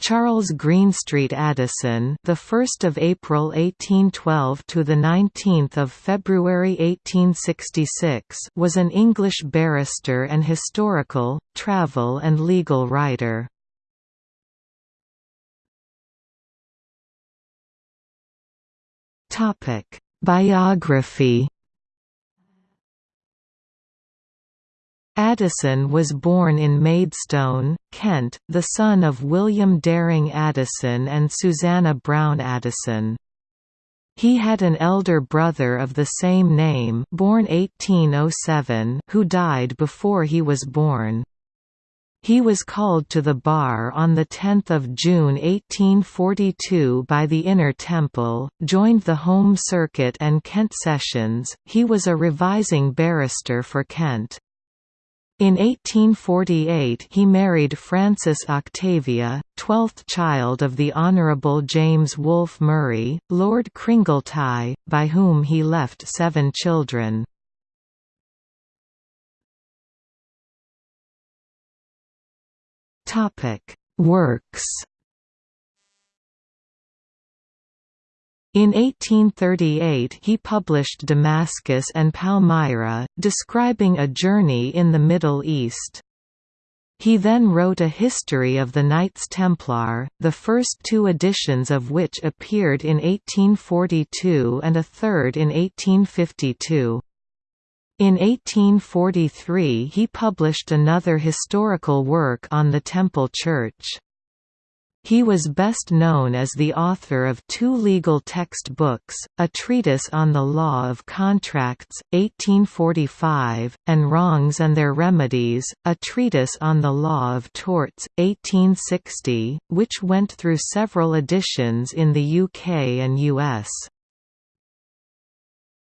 Charles Greenstreet Addison, the 1st of April 1812 to the 19th of February 1866, was an English barrister and historical, travel and legal writer. Topic: Biography Addison was born in Maidstone, Kent, the son of William Daring Addison and Susanna Brown Addison. He had an elder brother of the same name born 1807 who died before he was born. He was called to the bar on 10 June 1842 by the Inner Temple, joined the Home Circuit and Kent Sessions, he was a revising barrister for Kent. In 1848 he married Frances Octavia, twelfth child of the Honourable James Wolfe Murray, Lord Cringletie, by whom he left seven children. Works In 1838 he published Damascus and Palmyra, describing a journey in the Middle East. He then wrote a history of the Knights Templar, the first two editions of which appeared in 1842 and a third in 1852. In 1843 he published another historical work on the Temple Church. He was best known as the author of two legal text books, A Treatise on the Law of Contracts, 1845, and Wrongs and Their Remedies, A Treatise on the Law of Torts, 1860, which went through several editions in the UK and US.